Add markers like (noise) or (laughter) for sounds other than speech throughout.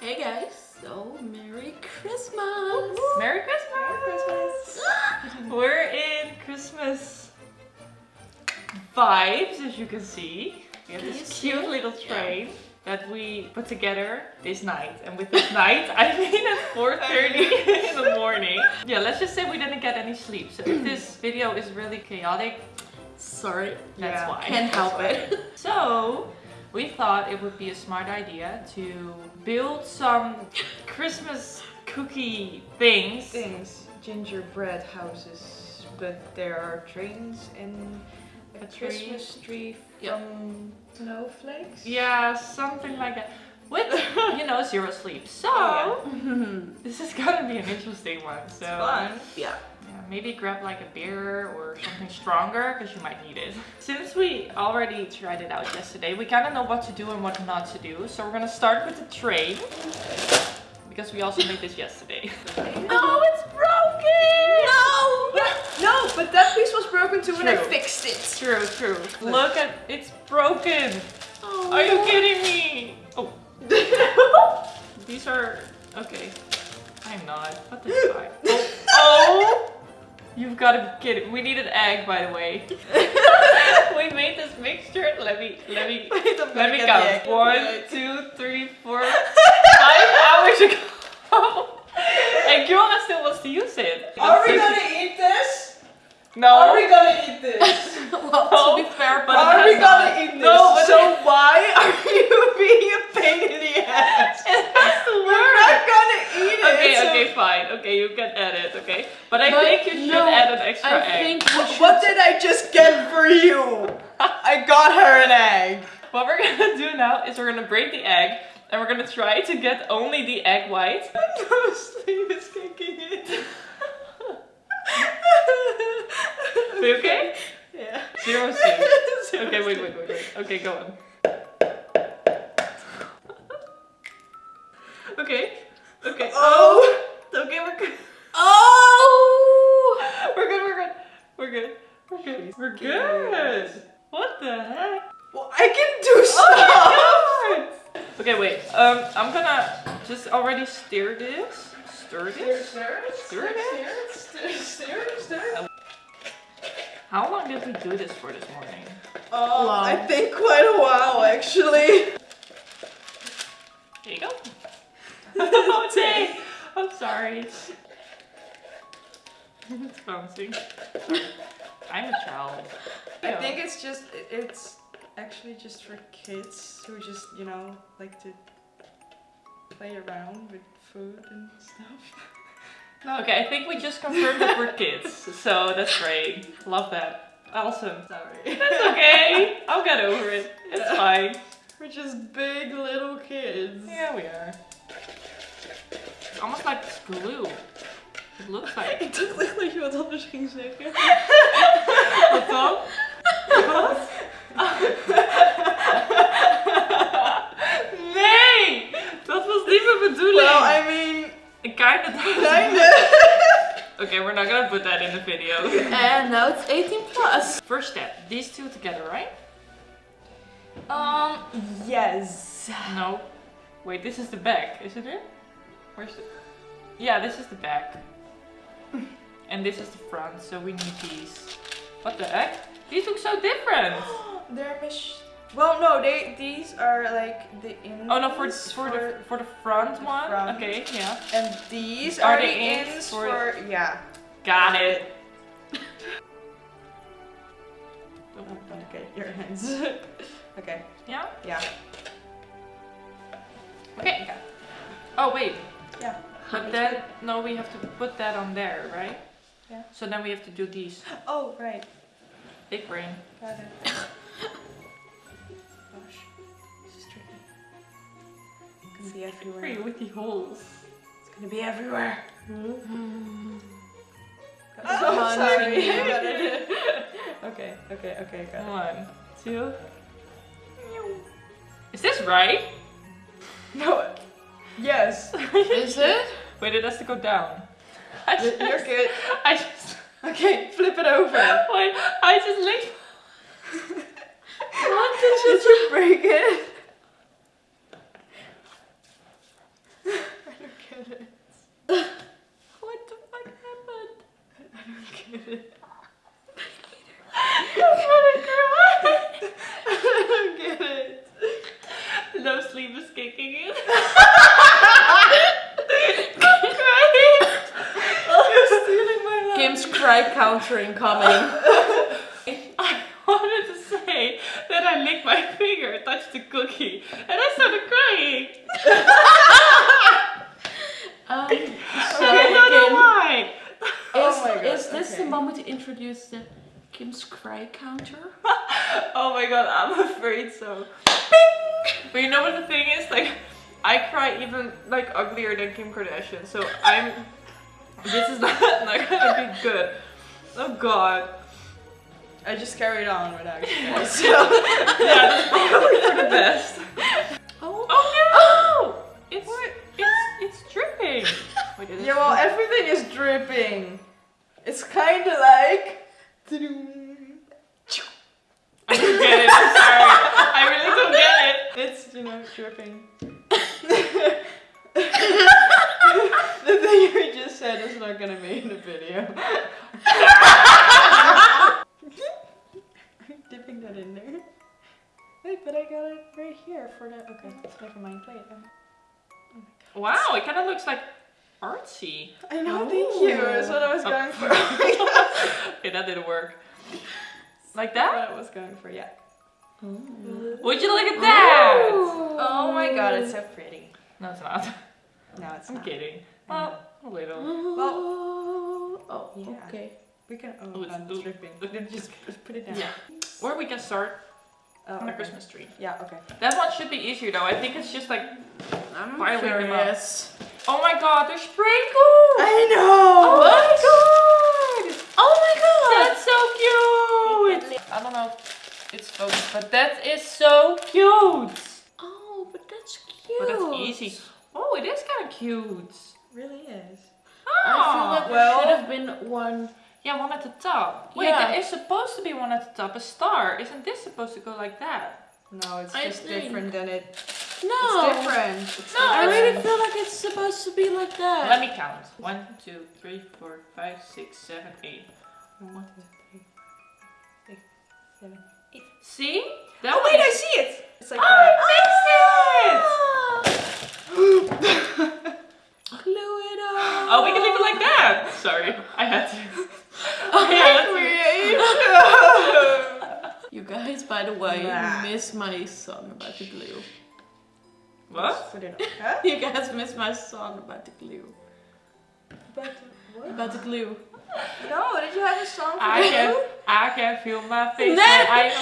Hey guys, so Merry Christmas! Merry Christmas! (laughs) We're in Christmas vibes, as you can see. We have this cute it? little train that we put together this night. And with this night, I (laughs) mean at 4.30 (laughs) in the morning. Yeah, let's just say we didn't get any sleep. So if this video is really chaotic, Sorry, that's Yeah, why. can't help it. So, we thought it would be a smart idea to build some Christmas cookie things. things. Gingerbread houses, but there are trains and a, A. Christmas tree Yep. from snowflakes. Yeah, something like that. With, you know, zero sleep. So, Oh, (laughs) this is gonna be an interesting one. So, Fun. yeah. yeah, maybe grab like a beer or something stronger because you might need it. Since we already tried it out yesterday, we kind of know what to do and what not to do. So, we're gonna start with the train because we also made this (laughs) yesterday. Oh, it's broken! No! No, but that piece was broken too when I fixed it. True, true. Look at it's broken. Oh. Are you kidding me? (laughs) These are okay. I'm not. What the (laughs) fuck? Oh, oh! You've got to get kidding. We need an egg, by the way. (laughs) we made this mixture. Let me, let me, Wait, let me count. One, two, three, four, five hours ago. and Joanna still wants to use it. Are we gonna eat this? No. Are we gonna eat this? (laughs) well, to be fair, but Are it we has gonna eat this? No, but so why are (laughs) you being a pain in the ass? It has to We're work. not gonna eat it. Okay, so- okay, fine. Okay, you can add it, okay? But I But think you should no, add an extra I egg. think should. What did I just get for you? I got her an egg. (laughs) What we're gonna do now is we're gonna break the egg and we're gonna try to get only the egg white. No sleep is kicking in. (laughs) Are you okay? Yeah. Zero sleep. (laughs) Okay, wait, wait, wait, wait. Okay, go on. (laughs) Okay. Okay. Oh. Okay, we're good. Oh! We're good, we're good. We're good. We're good. We're good. What the heck? Well, I can do Oh stuff. Okay, wait. Um, I'm gonna just already stir this. Stir this? stir, Stir it? stir, stir, stir. How long did we do this for this morning? Oh, Long. I think quite a while actually. There you go. (laughs) oh, dang. I'm sorry. it's bouncing. I'm a child. I Yeah. think it's just, it's actually just for kids who just you know like to play around with food and stuff. (laughs) Okay, I think we just confirmed that we're kids, so that's great. Love that. Awesome. Sorry. That's okay. I'll get over it. It's fine. We're just big little kids. Yeah, we are. It's almost like it's glue. It looks like. Ik dacht echt dat je wat anders ging zeggen. Wat dan? Wat? Nee! Dat was niet mijn bedoeling. Well, I mean, It kinda does. kinda. (laughs) Okay, we're not gonna put that in the video. And now it's 18 plus. First step, these two together, right? Um, yes. No. Wait, this is the back, isn't it? Where's the... Yeah, this is the back. and this is the front, so we need these. What the heck? These look so different! (gasps) They're mach- Well, no, they these are like the ins. Oh no, for, for, the, for the front the one? front. Okay, yeah. and these Are are, the ins ins for- for, yeah. Got it. (laughs) Okay, your hands. (laughs) okay, Yeah? yeah, Okay. Oh wait, yeah. but then, no, we have to put that on there, right? Yeah. So then we have to do these. (gasps) Oh right, Big brain. got it. (laughs) gonna be everywhere. Free with the holes. It's gonna be everywhere. Oh, Oh, sorry. yeah. (laughs) Got okay, okay, okay, got it. One, two. Is this right? No. Yes. (laughs) is it? Wait, it has to go down. I You're just, you're good. I just, Okay, flip it over. wait, I just licked. (laughs) What did you break it? (laughs) what the fuck happened? I don't get it. I'm gonna cry. I don't get it. No sleep is kicking in. Kim's cry counter incoming. I wanted to say that I licked my finger, touched the cookie, and I started crying. (laughs) Um, (laughs) so, I don't know Kim. Oh my God, is, is this the moment to introduce the Kim's cry counter? (laughs) Oh my god, I'm afraid so. But you know what the thing is? Like, I cry even like uglier than Kim Kardashian. So I'm. This is not, (laughs) not gonna be good. Oh god. I just carried on without you guys. So. Yeah, that's probably for the best. Oh, Oh no! (gasps) It's it's it's dripping. (laughs) Wait, is yeah, well, everything is dripping. It's kind of like. I don't get it. I'm sorry. I really don't get it. It's, you know, dripping. (laughs) the thing you just said is not gonna be in the video. I'm (laughs) dipping that in there. Wait, but I got it right here for the. Okay, never mind. Play Wow, it kind of looks like artsy. I know, thank you. That's what I was going for. (laughs) okay, that didn't work. Like That's that? what I was going for, yeah. Would you look at that? Oh my god, it's so pretty. No, it's not. No, it's I'm not. kidding. I know. Well, a little. Oh, oh Yeah. okay. We can. Oh, Oh, it's- God, it's ooh. dripping. Just, just put it down. Yeah. Or we can start Oh, on a okay. Christmas tree. Yeah, okay. That one should be easier though. I think it's just like, I'm Piling them up. curious. oh my god, they're sprinkles! I know! Oh my god! Oh my god! That's so cute! I don't know if it's focused, but that is so cute! Oh, but that's cute. But that's easy. Oh, it is kind of cute. really is. Ah! I feel like Oh, well- there should have been one. Yeah, one at the top. Wait, Yeah. there is supposed to be one at the top, a star. Isn't this supposed to go like that? No, it's I just think- different than it. No. It's different. It's No, I really feel like it's supposed to be like that. Let me count. One, two, three, four, five, six, seven, eight. One, two, three, six, seven, eight. See? That Oh one wait, I see it! It's like Oh, that. I fixed it! (gasps) (gasps) (laughs) Glue it up. Oh, we can leave it like that. Sorry, I had to. Oh, I had to. (laughs) You guys, by the way, Nah. miss my song about the glue. What? Put it up. Huh? (laughs) You guys miss my song about the glue. But what? About the glue. No, did you have a song for I that? can, I can feel my (laughs) face. No. when I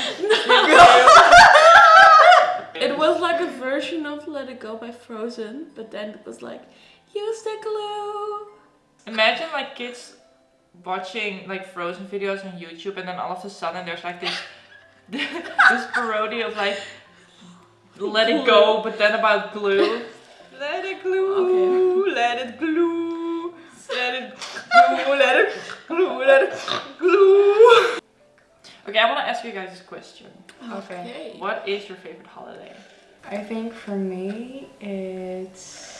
It was like a version of Let It Go by Frozen, but then it was like, use the glue. Imagine like kids watching like Frozen videos on YouTube, and then all of a sudden there's like this (laughs) this parody of like Let It Go, but then about glue. Let it glue, let it glue, let it glue, (laughs) let it glue, let it glue. Okay, I want to ask you guys this question. Okay. What is your favorite holiday? I think for me it's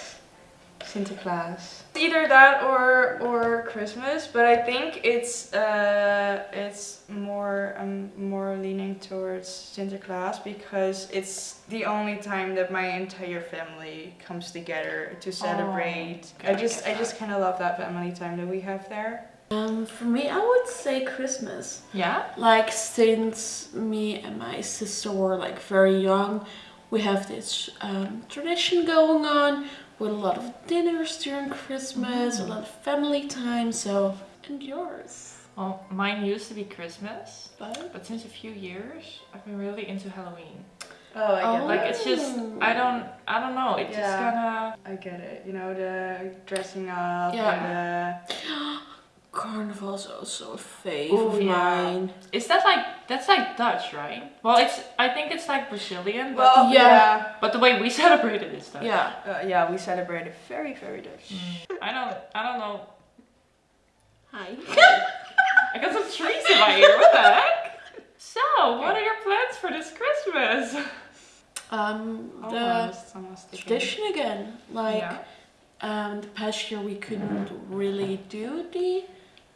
Sinterklaas. Either that or or Christmas, but I think it's uh it's more I'm more leaning towards Sinterklaas because it's the only time that my entire family comes together to celebrate. okay, I I just get I just kind of love that family time that we have there. Um, for me, I would say Christmas. Yeah? Like since me and my sister were like very young, we have this um, tradition going on with a lot of dinners during Christmas, a lot of family time. So, and yours, Well, mine used to be Christmas, but but since a few years, I've been really into Halloween. Oh, I get it. Like it's just, I don't, I don't know. It just Yeah. kind of. I get it. You know the dressing up Yeah. and the (gasps) (gasps) (gasps) Carnival's also a fave Ooh, of yeah. mine. Is that like that's like Dutch, right? Well, it's I think it's like Brazilian, but well Yeah. yeah. but the way we (laughs) celebrate it is Dutch. Yeah. Uh, yeah, we celebrate it very, very Dutch. Mm. I don't, I don't know. Hi. (laughs) I got some trees in my ear. What the heck? So, what are your plans for this Christmas? Um, the Almost, almost tradition again. Like Yeah. um, the past year we couldn't really do the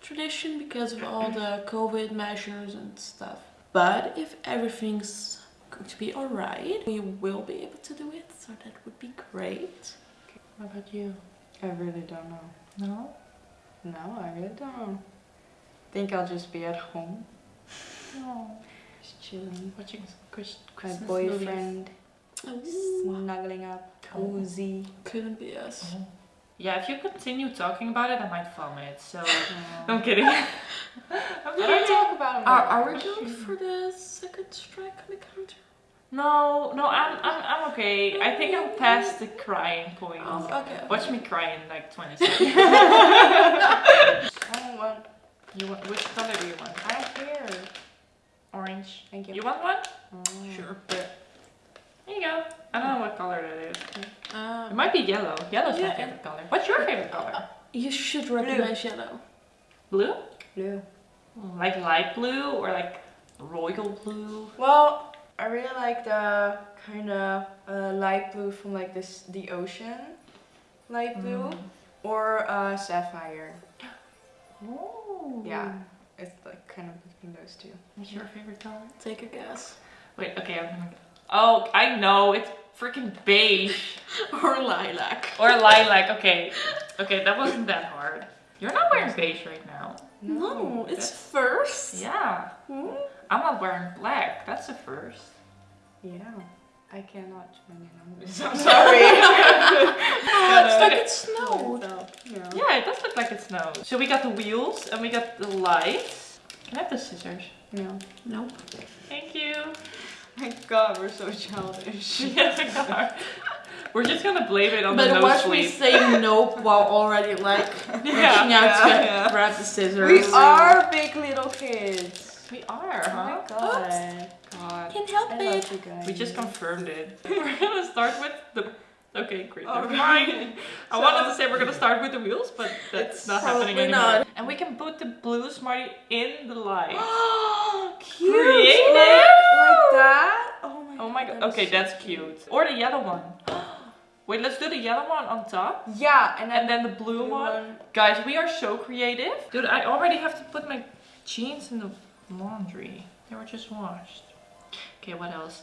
tradition because of all the COVID measures and stuff. But if everything's going to be alright, we will be able to do it. So So that would be great. What about you? I really don't know. No? No, I really don't think I'll just be at home, No. just chilling. Watching some My Christmas boyfriend, Ooh, snuggling up, cozy. couldn't be us. Oh. Yeah, if you continue talking about it, I might vomit. So. (laughs) (laughs) I'm kidding. (laughs) I'm I don't kidding. talk about it. Are, are we going for the second strike on the counter? No, no, I'm, I'm, I'm okay. I think I'm past the crying point. Oh, okay. Watch me cry in like 20 seconds. I want. you want which color do you want? I don't care. Orange. Thank you. You want one? Oh. Sure. There you go. I don't know what color that is. It Um, might be yellow. Yellow's my Yeah. favorite color. What's your favorite color? you should recognize yellow. Blue? Blue. Like light blue or like royal blue? Well, I really like the kind of uh, light blue from like this the ocean, light blue, Mm. or uh, sapphire. Oh. Yeah, it's like kind of between those two. What's your favorite color? Take a guess. Wait, okay, I'm gonna. Oh, I know. It's freaking beige (laughs) or lilac. or lilac. Okay, okay, that wasn't that hard. You're not wearing beige right now. No, it's that's- first. Yeah, Hmm? I'm not wearing black. That's the first. Yeah, I cannot join in on this. (laughs) I'm sorry. (laughs) Oh, it's like it snowed. Yeah. Yeah, it does look like it snows. So we got the wheels and we got the lights. Can I have the scissors? No. Nope. Thank you. My God, we're so childish. (laughs) yes, we are. We're just gonna blame it on the But no watch me say nope while already like (laughs) reaching Yeah, out to yeah, yeah. grab the scissors. We are big little kids. we are, Oh my huh? God. God. Can't help I it. love you guys. We just confirmed it. (laughs) We're gonna start with the. Okay, great. Oh, Never mind. I So- wanted to say we're gonna start with the wheels, but that's It's not happening probably anymore. not. And we can put the blue smarty in the light. (gasps) cute. Creative. That? Oh my Oh my god. that's Okay, so that's cute. Or the yellow one. (gasps) Wait, let's do the yellow one on top. Yeah, and then And then the blue one. Guys, we are so creative. Dude, I already have to put my jeans in the laundry. They were just washed. Okay, what else?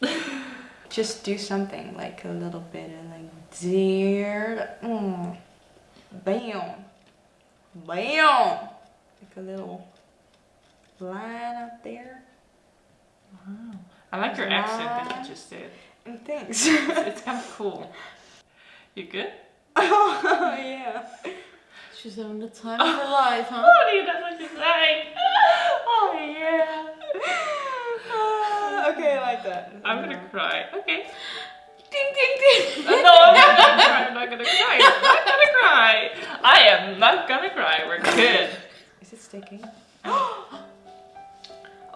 (laughs) Just do something like a little bit of like dear, mm, bam, bam, like a little line up there Wow. I like your accent that you just did. and things. It's kind of cool. (laughs) You good? oh yeah. She's having the time of her life, huh? Oh, dude, that's what you say. (laughs) Oh, yeah. Ah, (laughs) okay, I like that. I'm gonna cry. Okay. ding ding ding. Uh, no, I'm not gonna cry. I'm not gonna cry. I'm not gonna cry. I am not gonna cry. We're good. Is it sticking? (gasps) (gasps) (gasps)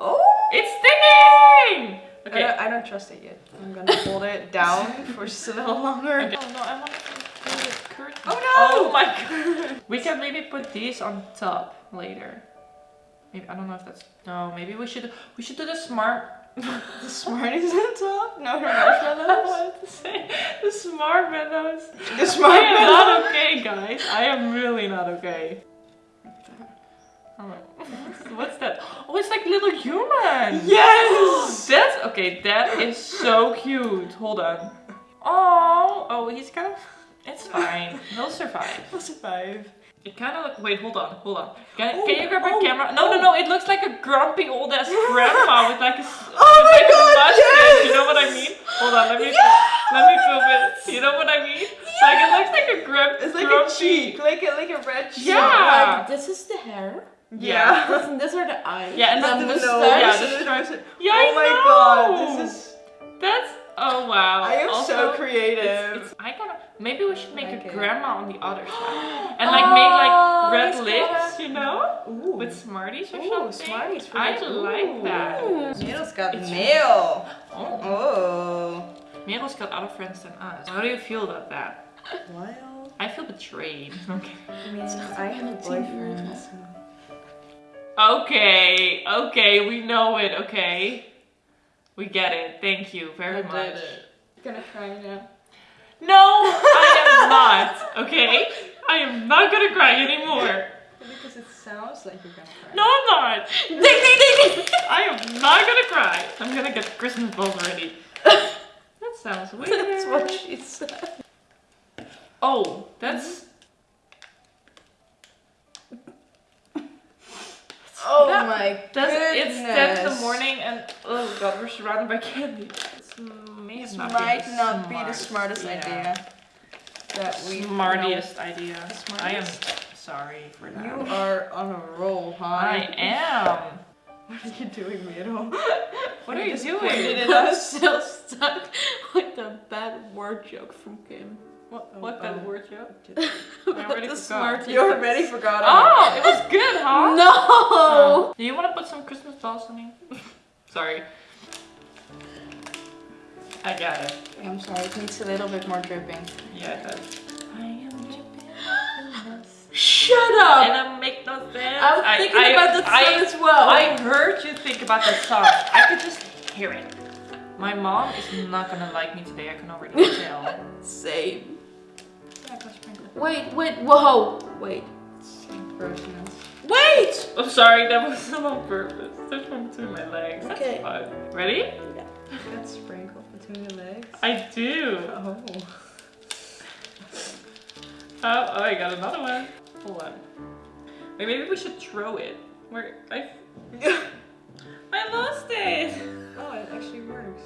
Oh, it's sticking! I, Okay. don't, I don't trust it yet. I'm gonna hold it down for just a little longer. Okay. Oh no, I want to the curtain. Oh, no! Oh my god! We can maybe put these on top later. Maybe I don't know if that's no. Maybe we should we should do the smart. The smart is on top? No, (laughs) I marshmallows? wanted to say the smart meadows. The I am not okay, guys. I am really not okay. What's that? (laughs) Oh, it's like little humans. Yes! (gasps) That's okay. That is so cute. Hold on. Oh, oh, he's kind of. It's fine. He'll survive. I'll survive. It kind of look. Wait, hold on, hold on. Can, Oh, can you grab my oh, camera? No, no, oh. no. It looks like a grumpy old ass (laughs) grandma with like a. Oh my like a God, mustache. You know what I mean? Hold on. Let me. Yes! Let me film it. You know what I mean? Like it looks like a grump. It's like grumpy. a cheek, like a like a red cheek. Yeah. Like, this is the hair. Yeah. This, and these are the eyes. Yeah, and the then the mustache. nose. Yeah, the the stripes. (laughs) Yeah, oh I my know. god, this is. That's. Oh wow. I am Also, so creative. it's, I gotta. Maybe we should make like a it. grandma on the other side, (gasps) and like make Oh, like red lips, kinda- you know, Ooh. with Smarties or Ooh, something. Smarties for I the- like Ooh. that. Merel's got It's- mail. Oh, Oh. Merel's got other friends than us. How do you feel about that? Well, I feel betrayed. (laughs) Okay. I mean, I have a boyfriend. Okay, okay, we know it. Okay, we get it. Thank you very much. I'm gonna cry now. No, I am not. Okay, I am not gonna cry anymore. Because it sounds like you're gonna cry. No, I'm not. Ding ding ding ding! I am not gonna cry. I'm gonna get the Christmas balls ready. That sounds weird. That's what she said. Oh, that's. Mm-hmm. Oh That- my That's it's ten in the morning and oh god, we're surrounded by candy. This may This not might be not be the smartest yeah. idea. That we Smartiest idea. The I am sorry for that. You are on a roll, huh? I am. (laughs) What are you doing, Miro? (laughs) What are you doing? I'm (laughs) still stuck with the bad word joke from Kim. What, what that oh. word joke? About already the forgot. smart You already forgot. Oh, it was good, huh? No! Oh. (laughs) Do you want to put some Christmas balls on me? (laughs) Sorry. I got it. I'm sorry, it needs a little bit more dripping. Yeah, it does. I am dripping happiness. Shut And up! I make no sense. I'm I- thinking I- about that I- song as well. I heard you think about the song. I could just hear it. My mom is not gonna like me today, I can already (laughs) tell. Same. Yeah, go sprinkle. Wait, wait, whoa! Wait. Grossness. Wait! I'm sorry, that wasn't (laughs) on purpose. There's one between my legs. That's Okay. fine. Ready? You got sprinkled between your legs. I do. Oh. Oh, oh, I got another one. Hold on. Wait, maybe we should throw it. Where I (laughs) I lost it. Oh, it actually works.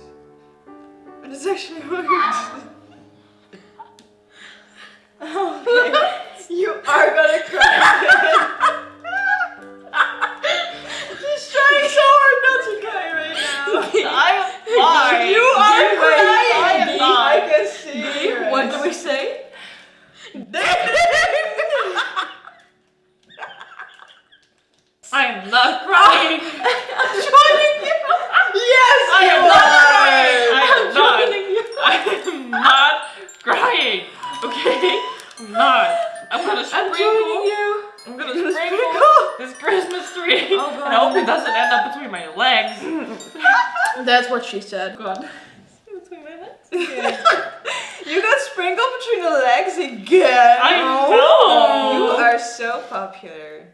It is actually works. (laughs) That's what she said. God. Between my legs. You got sprinkled between the legs again. I know. You are so popular.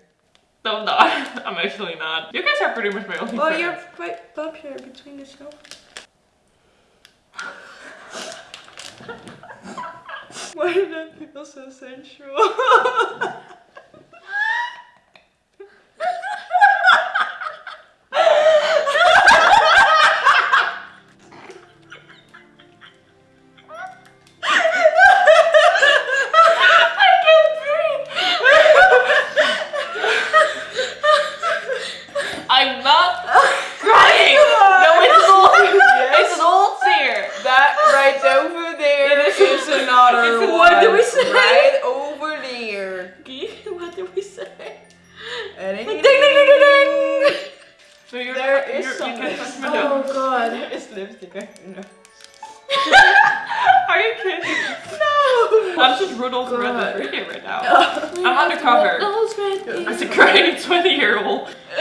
No, I'm not. (laughs) I'm actually not. You guys are pretty much my only Well, friends. you're quite popular between the show. (laughs) (laughs) Why did that feel so sensual? Another it's one. what do we say? Right over there. (laughs) what did we say? And Ding ding ding ding ding! So you're, There is you're, some you can touch. Oh god. There is lipstick on your nose. Are you kidding? No! I'm just Rudolph the God. Red Red right now. (laughs) I'm undercover. Those red As a crying 20 year old. (laughs)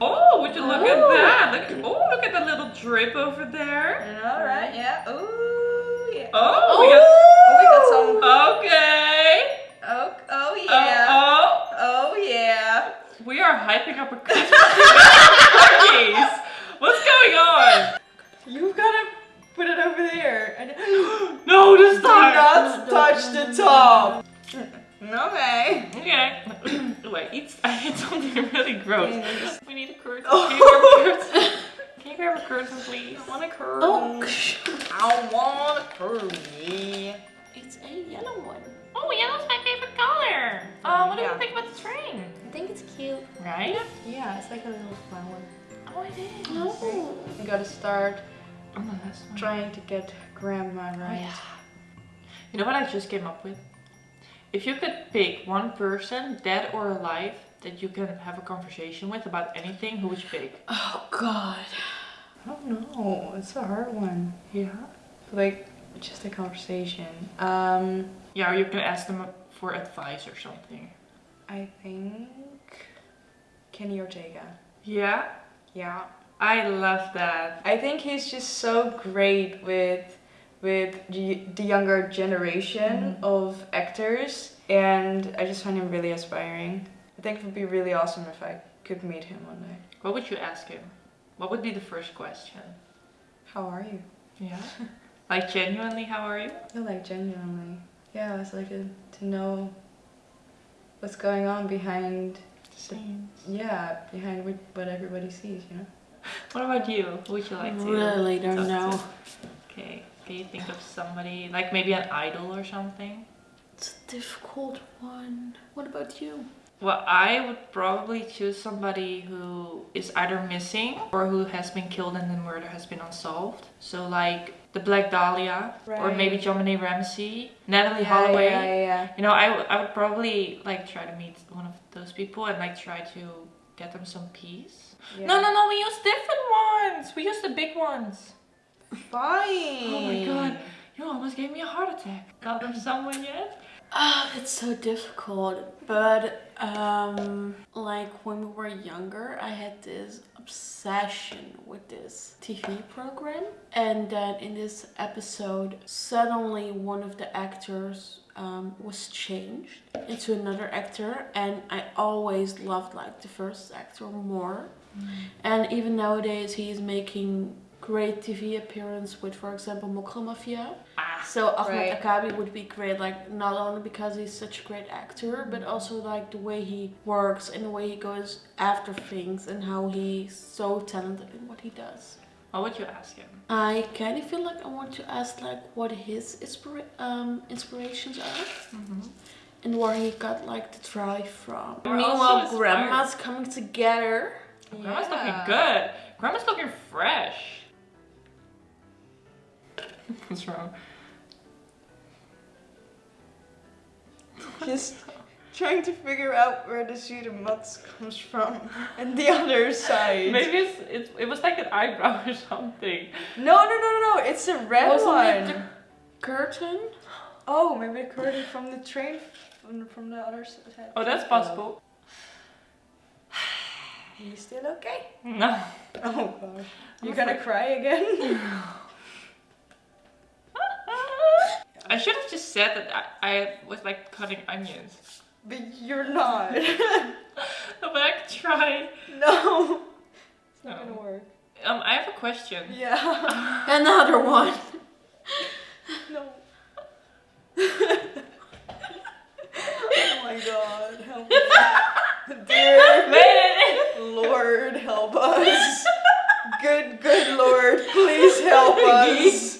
oh, would you look at Oh. that? Look, oh, look at the little drip over there. Alright, yeah. Ooh, yeah. Oh, oh, oh, we got some. we got. Okay. Oh, oh yeah. oh, Oh yeah. we are hyping up a Christmas tree with cookies. (laughs) What's going on? You've got to put it over there. And (gasps) No, this do time. not touch the top. Okay. Okay. (coughs) Wait, eat, (laughs) I ate something really gross. We need a curtain. (laughs) Oh. Can you grab a curtain? Can you grab a curtain, please? I want a curve. Oh, I want a curve. It's a yellow one. Oh, yellow's my favorite color. Oh, oh what do Yeah. you think about the string? I think it's cute. Right? Yeah, it's like a little flower. Oh, it is. Oh. You gotta start Oh, no, that's trying to get grandma Oh, right. yeah. You know what I just came up with? If you could pick one person, dead or alive, that you can have a conversation with about anything, who would you pick? Oh god. I don't know. It's a hard one. Yeah. Like, just a conversation. Um, Yeah, or you can ask them for advice or something. I think Kenny Ortega. Yeah, Yeah. I love that. I think he's just so great with with the, the younger generation of actors, and I just find him really inspiring. I think it would be really awesome if I could meet him one day. What would you ask him? What would be the first question? How are you? Yeah. (laughs) like genuinely, how are you? I like genuinely. Yeah, I was like to, to know what's going on behind, Same. yeah, behind what, what everybody sees, you know? (laughs) What about you? Who would you like to? really don't talk to? know. Okay. Can you think of somebody like maybe an idol or something? It's a difficult one. What about you? Well, I would probably choose somebody who is either missing or who has been killed and the murder has been unsolved. So like the Black Dahlia or maybe JonBenet Ramsey, Natalee Yeah, Holloway. Yeah, yeah, You know, I, w- I would probably like try to meet one of those people and like try to get them some peace. No, no, no, we use different ones. We use the big ones. Fine. Oh my god, you almost gave me a heart attack. Got them someone yet? Ah, it's so difficult. But um, like when we were younger, I had this obsession with this TV program, and then in this episode, suddenly one of the actors um, was changed into another actor, and I always loved like the first actor more. And even nowadays, he is making great TV appearance with, for example, Mocro Maffia. Ah, So Achmed Right. Akkabi would be great, like not only because he's such a great actor, but also like the way he works and the way he goes after things and how he's so talented in what he does. what would you ask him? I kind of feel like I want to ask like what his inspira- um, inspirations are and where he got like the drive from. We're Meanwhile, grandma's coming together. Grandma's looking good. Grandma's looking fresh. (laughs) What's wrong? Just trying to figure out where the Zuide Mats comes from (laughs) and the other side. Maybe it's, it's it was like an eyebrow (laughs) or something. No, no, no, no, no. It's a red Wasn't one. it the curtain? Oh, maybe the curtain from the train from, from the other side. Oh, that's possible. (sighs) Are you still okay? No. Oh gosh. You I'm gonna afraid- cry again? I should have just said that I, I was like cutting onions. but you're not. No, (laughs) (laughs) but I could try. no. It's not No. gonna work. Um, I have a question. Yeah. (laughs) Another one. no. oh my god. Help me. Dear Wait, Lord, help us. Good, good Lord, please help us.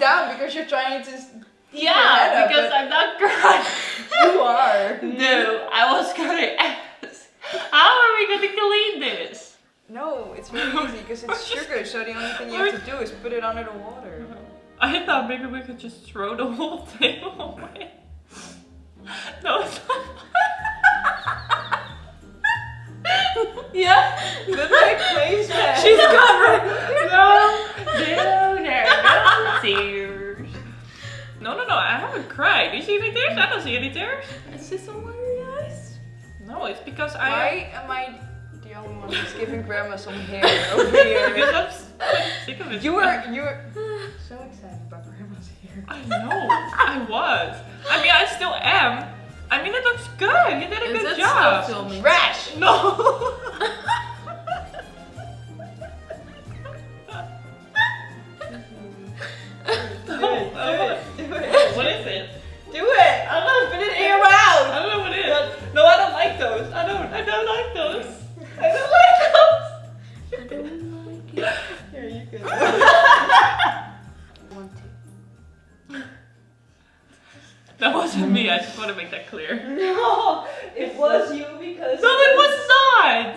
Down because you're trying to. Yeah, up, because I'm not crying. (laughs) You are. No, I was gonna (laughs) ask. How are we gonna clean this? No, it's really (laughs) easy because it's sugar, so the only thing you have to do is put it under the water. I thought maybe we could just throw the whole thing away. No, it's not. Yeah. Good like placement. She's covering. I don't see any tears. Is this on your eyes? No, it's because I. Why am I the only one who's giving grandma some hair over here? (laughs) Because I'm sick of it. You were (laughs) you were so excited about grandma's hair. I know. I was. I mean, I still am. I mean, it looks good. You did a Is good job. still? Trash. No. (laughs) (laughs) That wasn't me. I just want to make that clear. (laughs) No, it was you because. No, it was (laughs) not.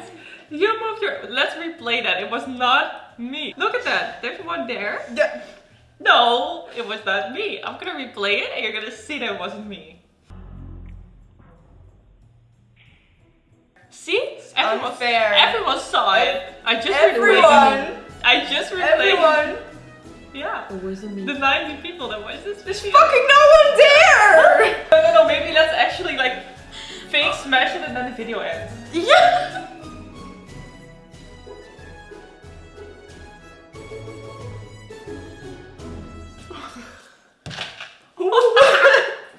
You moved your. Let's replay that. It was not me. Look at that. There's one there. Yeah. No, it was not me. I'm gonna replay it, and you're gonna see that it wasn't me. See? Everyone- unfair. Everyone saw it. I just replayed Everyone. I just replayed. Everyone. Yeah. But where's the meat? The 90 people that watch this video. Fucking no one dare! (laughs) no, no, no, maybe let's actually like fake smash it and then the video ends. Yeah! (laughs) (laughs) Oh what